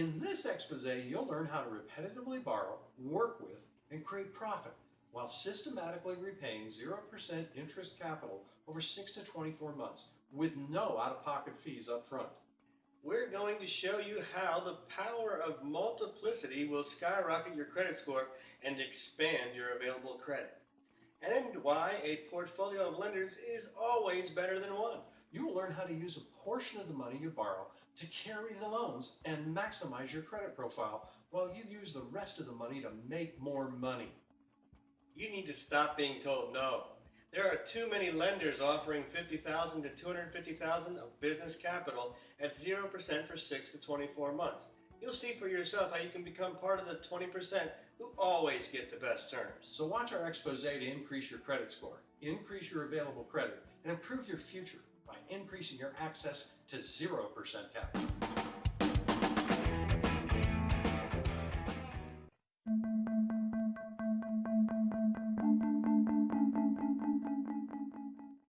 In this expose, you'll learn how to repetitively borrow, work with, and create profit while systematically repaying 0% interest capital over 6 to 24 months with no out-of-pocket fees up front. We're going to show you how the power of multiplicity will skyrocket your credit score and expand your available credit. And why a portfolio of lenders is always better than one. You will learn how to use a portion of the money you borrow to carry the loans and maximize your credit profile while you use the rest of the money to make more money. You need to stop being told no. There are too many lenders offering 50,000 to 250,000 of business capital at 0% for 6 to 24 months. You'll see for yourself how you can become part of the 20% who always get the best terms. So watch our expose to increase your credit score, increase your available credit, and improve your future increasing your access to 0% capital.